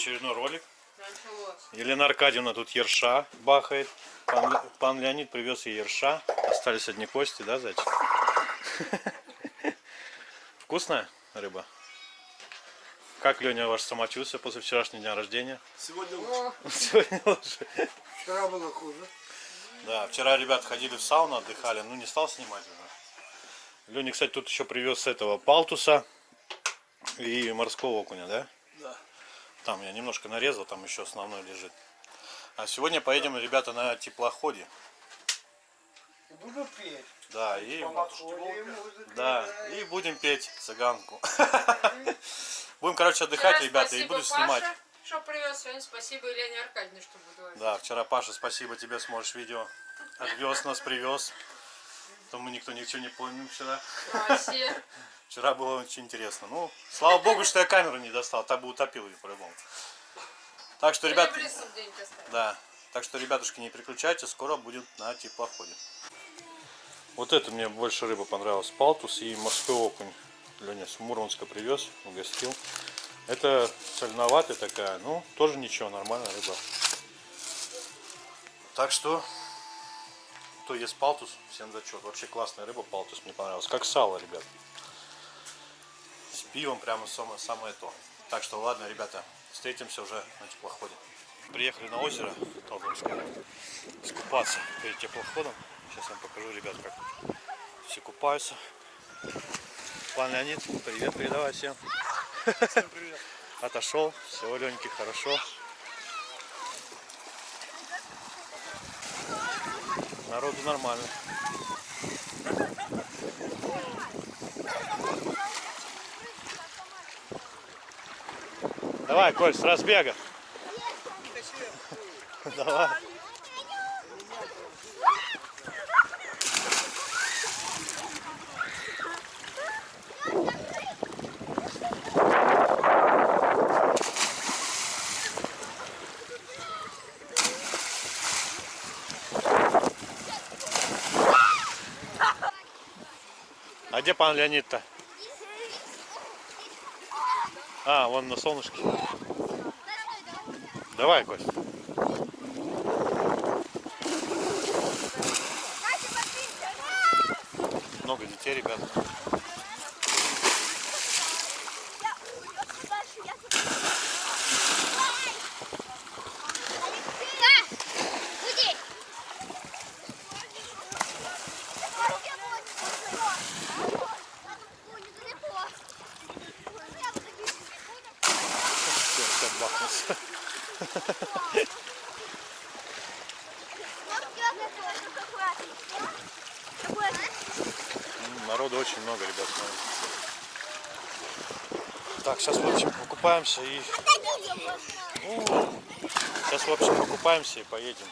очередной ролик. Елена Аркадьевна тут ерша бахает. Пан, пан Леонид привез ей ерша. Остались одни кости, да, зайчик? Вкусная рыба? Как, Леня, ваше самочувствие после вчерашнего дня рождения? Сегодня лучше. Сегодня лучше. Вчера было хуже. Да, вчера ребят ходили в сауну, отдыхали. Ну, не стал снимать уже. Леня, кстати, тут еще привез с этого палтуса и морского окуня, да? Там я немножко нарезал, там еще основной лежит. А сегодня поедем, ребята, на теплоходе. Буду петь. Да, и, да, и будем петь цыганку. Будем, короче, отдыхать, Вчера ребята, и буду снимать. Что привез сегодня. Спасибо Елене Аркадьевне, что буду Да, вчера Паша, спасибо тебе, смотришь видео. Отвез нас, привез. То мы никто ничего не помним вчера. Все. Вчера было очень интересно. Ну, слава богу, что я камеру не достал, так бы утопил ее по-любому. Так что, ребят, да. Так что, ребятушки, не переключайтесь, скоро будет на теплоходе. Вот это мне больше рыба понравилась. Палтус и морской окунь. Леня с Мурманска привез, угостил. Это соленоватая такая, ну, тоже ничего, нормальная рыба. Так что, кто ест палтус, всем зачет. Вообще классная рыба, палтус мне понравилась. Как сало, ребят. Пивом прямо самое, самое то. Так что, ладно, ребята, встретимся уже на теплоходе. Приехали на озеро Толдомское скупаться перед теплоходом. Сейчас я вам покажу, ребят, как все купаются. Пан Леонид, привет, передавай всем. Всем привет. Отошел, все, Леньки, хорошо. Народу нормально. Давай, Коль, с разбега. Давай. А где пан Леонид-то? А, вон на солнышке. Давай, Кость. Много детей, ребят. Все, все бахнулся. М, Народу очень много, ребят. смотрите. Так, сейчас, в общем, покупаемся и... Сейчас, в общем, покупаемся и поедем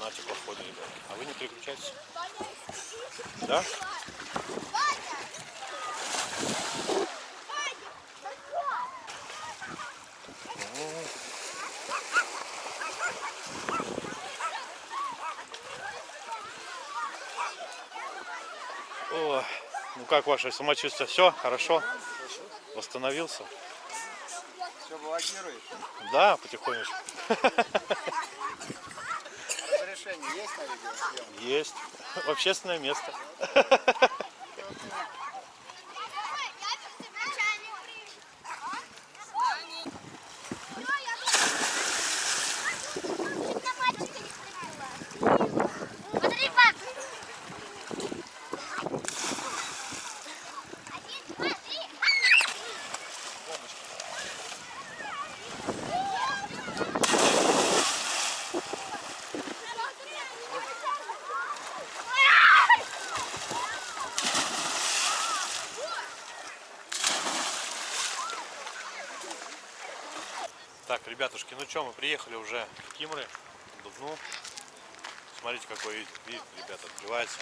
на теплоходе, ребят. А вы не переключайтесь. Да? О, ну как ваше самочувствие? Все, хорошо? Восстановился? Все, блокируешь? Да, потихонечку. Разрешение есть на видеосъемку? Есть. В общественное место. Ребятушки, ну что, мы приехали уже в Кимры, к Дубну. Смотрите, какой вид, вид, ребята, открывается.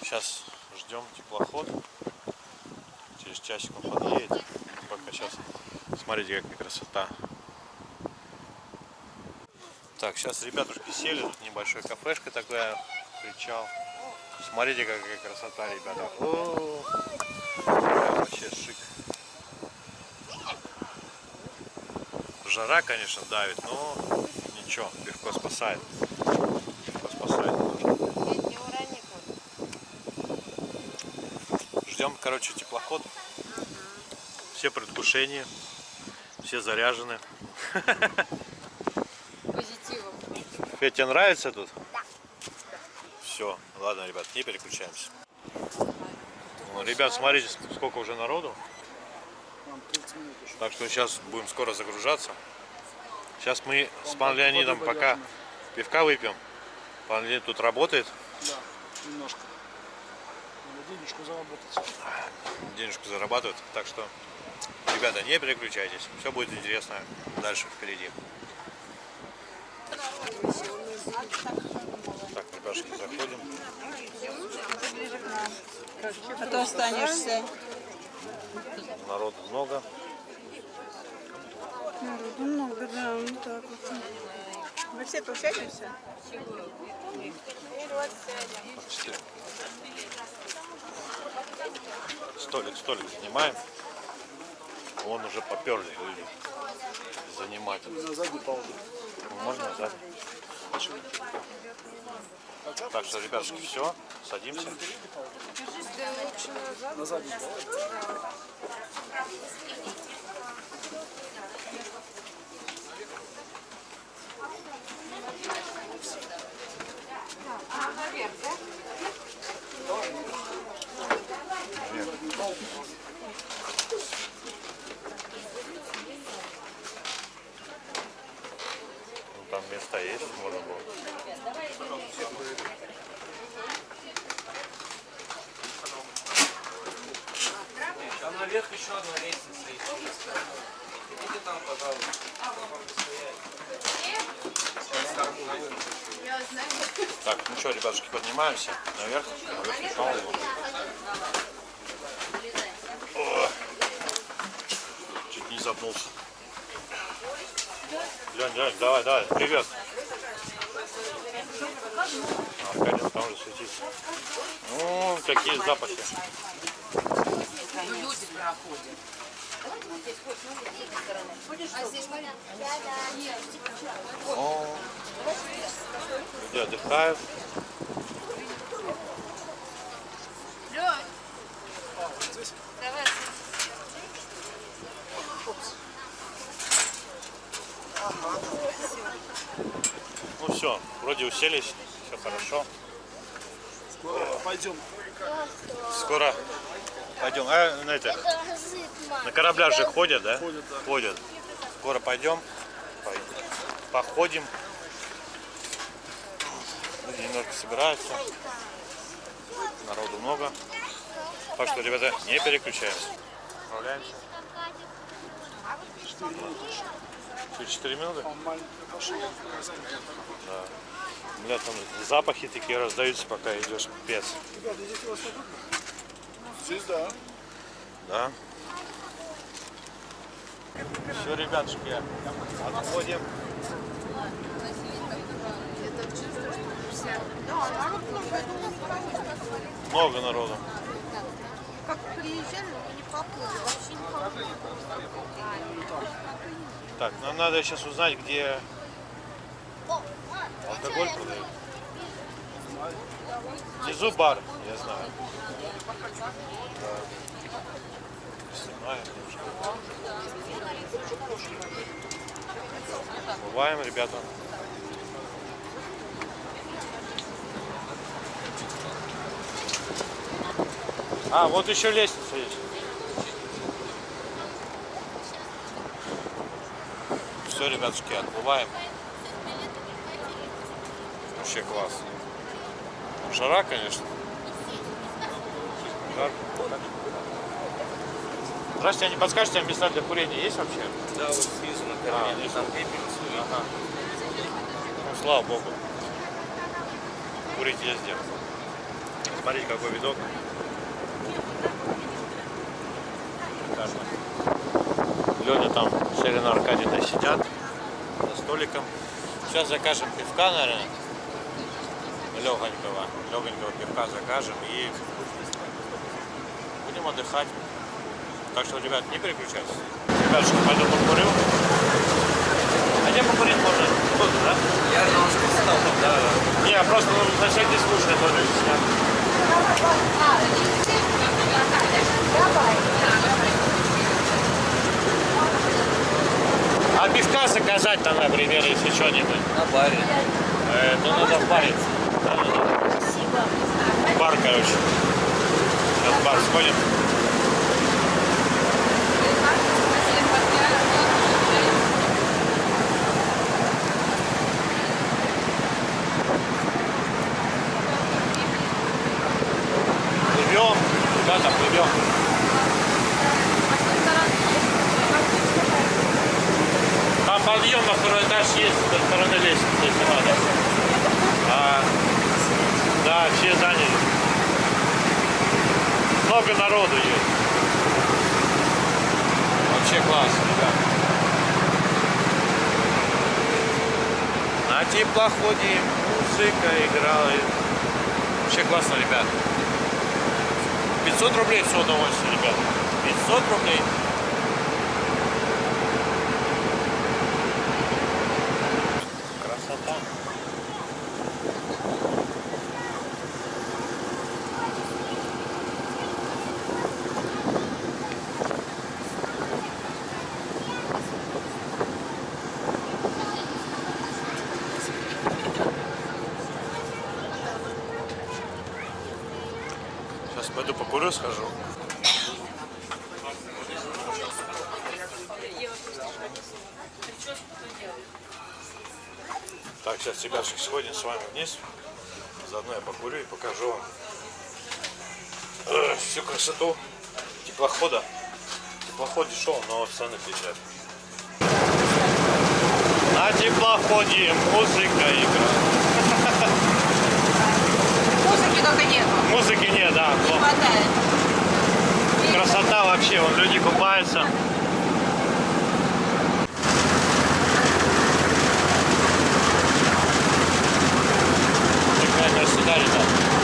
Сейчас ждем теплоход. Через часик он подъедет. Пока сейчас. Смотрите, какая красота. Так, сейчас ребятушки сели, тут небольшой кафешка такая, причал. Смотрите, какая красота, ребята. О, Вообще шик. Жара, конечно, давит, но ничего, пивко спасает. Пивко спасает. Ждем, короче, теплоход. Все предвкушения, все заряжены. Позитивом. Тебе нравится тут? Да. Все, ладно, ребят, не переключаемся. Ну, ребят, смотрите, сколько уже народу. Вам 30 минут еще. Так что сейчас будем скоро загружаться. Сейчас мы с пан Леонидом пока пивка выпьем. Пан Леонид тут работает, Да, немножко. Надо денежку заработать. денежку зарабатывает. Так что, ребята, не переключайтесь. Все будет интересно дальше впереди. Так, ребятушки, заходим. А то останешься. Народу много. Народу много, да, вот так вот. Вы все тут сядемся? Четыре. Столик, столик занимаем. Вон уже поперли люди занимать. На задней паузу. Можно сзади. Так что, ребятушки, все, садимся. На задней паузу. Ну, там места есть, можно было. Там наверх еще одна лестница есть. Идите там, пожалуйста. Так, ну что, ребятушки, поднимаемся наверх. Наверх не. О, Чуть не запнулся. Лень, Лень, давай, давай, привет. Аркадий там же светится. Ну, какие запахи. О, люди отдыхают. Давай. Ну все, вроде уселись, все хорошо. Скоро пойдем. Скоро пойдем. А, на это, на кораблях же ходят, да? Ходят, да. Ходят. Скоро пойдем, пой- походим. Люди немножко собираются. Народу много. Так что, ребята, не переключаемся. Отправляемся. Через 4 минуты? Да. Бля, там запахи такие раздаются, пока идешь. Пец. Ребята, здесь у вас удобно? Здесь да. Да. Все, ребятушки, отходим. Много народу. Как приезжали, мы не поплыли, вообще не поплыли. Так, нам надо сейчас узнать, где алкоголь продают. Внизу бар, я знаю. Да. Снимаем. Бываем, ребята. А, вот еще лестница есть. Все, ребятушки, отплываем. Вообще класс. Жара, конечно. Жарко. Здравствуйте, а не подскажете, а места для курения есть вообще? Да, вот снизу на А, там пепельницу. Ага. Ну, слава богу. Курить везде. Смотрите, какой видок. Леня там, Селина Аркадьевна сидят за столиком. Сейчас закажем пивка, наверное. Легонького. Легонького пивка закажем и будем отдыхать. Так что, ребят, не переключайтесь. Ребятушка, пойду покурю. А где покурить можно? Тут, да? Я же вам сказал. Да, да. Не, просто ну, на всякий случай тоже снят. А пивка заказать там, например, если что-нибудь. На баре. Э, ну надо в баре. Бар, короче. Сейчас в бар сходим. Плывем, ребята, плывем. Там подъем на второй этаж есть, со стороны лестницы, надо. А, да, все заняли. Много народу есть. Вообще классно, ребят. На теплоходе музыка играла. Вообще классно, ребят. 500 рублей все удовольствие, ребят. 500 рублей. Красота. Сейчас покурю, схожу. Так, сейчас, ребятушки, сходим с вами вниз. Заодно я покурю и покажу вам э, всю красоту теплохода. Теплоход дешевый, но цены пиздят. На теплоходе музыка играет. Музыки только нету. Музыки нет, да. Не хватает. Красота вообще, вон люди купаются. Какая красота, ребят.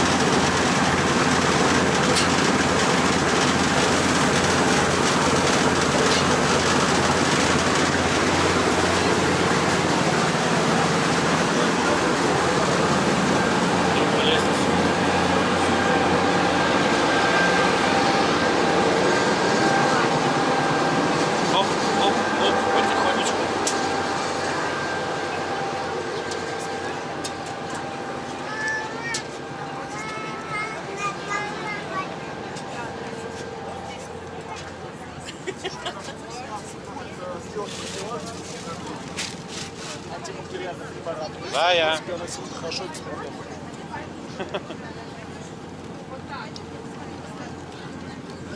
Да, я. Тебя носил хорошо, без проблем.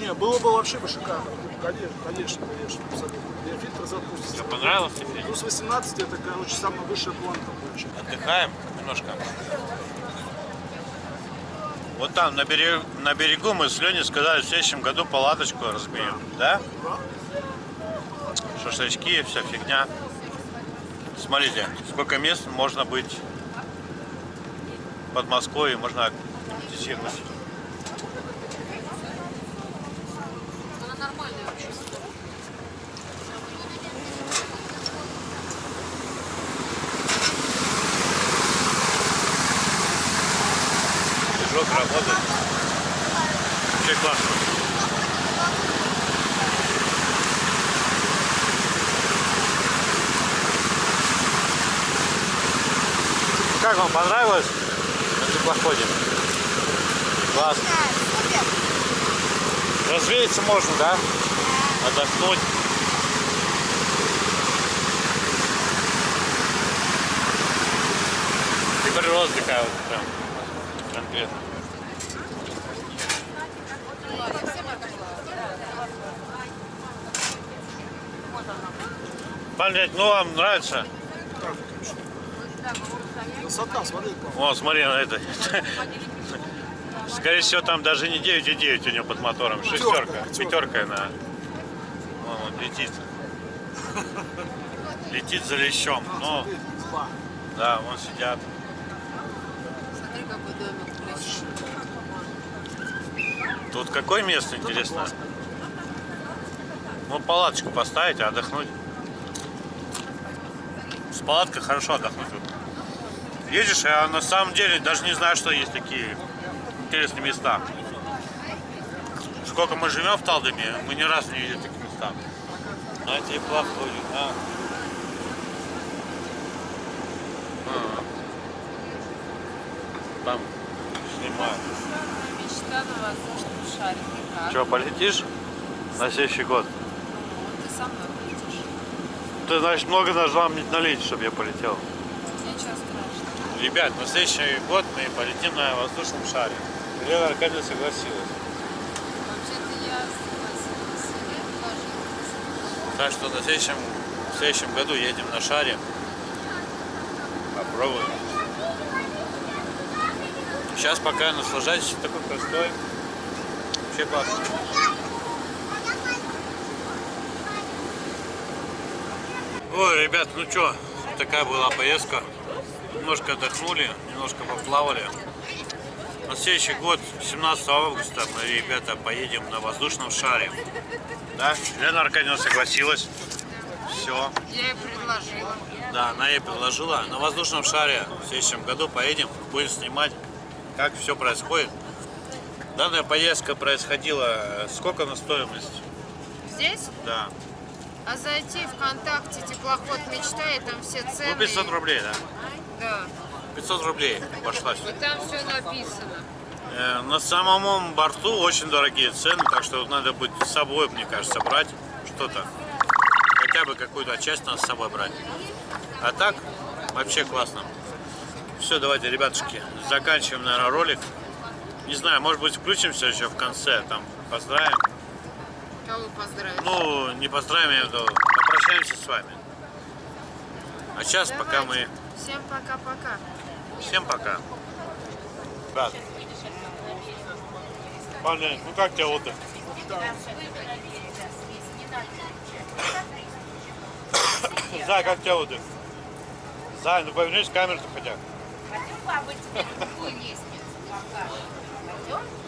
Не, было бы вообще бы шикарно. Конечно, конечно, конечно, абсолютно. Я фильтр запустится. Тебе понравился фильм? Плюс 18 это, короче, самая высшая планка получится. Отдыхаем немножко. Вот там, на берегу, на берегу мы с Леней сказали, в следующем году палаточку разберем. Да? Шашлычки, вся фигня. Смотрите, сколько мест можно быть под Москвой, можно десертировать. Она нормальная вообще. Движок работает. Вообще классно. Как вам понравилось на теплоходе? Классно. Развеяться можно, да? Отдохнуть. И природа такая вот прям конкретно. Блять, ну вам нравится? Красота, смотри. Вон, смотри на это. Скорее всего, там даже не 9,9 у него под мотором. Шестерка. пятерка. Пятерка на. Вон, он летит. Летит за лещом. Ну, Смотри, спа. да, вон сидят. Смотри, какой домик. Тут какое место, интересно? Ну, палаточку поставить, а отдохнуть. С палаткой хорошо отдохнуть. Едешь, а на самом деле даже не знаю, что есть такие интересные места. Сколько мы живем в Талдоме, мы ни разу не видели таких места. На тебе ходит, а. А. Там снимают. Мечта на воздушном шарике. Как? Че, полетишь на следующий год? Ты со мной полетишь. Ты, значит, много должна мне налить, чтобы я полетел. Ребят, на следующий год мы полетим на воздушном шаре. Лена Аркадьевна согласилась. Вообще-то я согласилась. Так что на следующем, в следующем году едем на шаре. Попробуем. Сейчас пока наслаждайтесь такой простой. Вообще классно. Ой, ребят, ну что, такая была поездка. Немножко отдохнули, немножко поплавали. На следующий год, 17 августа, мы, ребята, поедем на воздушном шаре. Да? Лена Аркадьевна согласилась. Все. Я ей предложила. Да, она ей предложила. На воздушном шаре в следующем году поедем, будем снимать, как все происходит. Данная поездка происходила, сколько на стоимость? Здесь? Да. А зайти ВКонтакте теплоход мечта и там все цены. Ну, 500 рублей, да. Да. 500 рублей обошлась. И там все написано. Э, На самом борту очень дорогие цены, так что надо быть с собой, мне кажется, брать что-то. Хотя бы какую-то часть надо с собой брать. А так, вообще классно. Все, давайте, ребятушки, заканчиваем, наверное, ролик. Не знаю, может быть, включимся еще в конце, там, поздравим. Кого поздравить? Ну, не поздравим, я виду, попрощаемся с вами. А сейчас, пока мы... Всем пока-пока. Всем пока. Ребят. Парни, ну как тебе отдых? Зай, как тебе отдых? Зай, ну повернись в камеру хотя. Пойдем, бабы, тебе на другую лестницу покажем. Пойдем?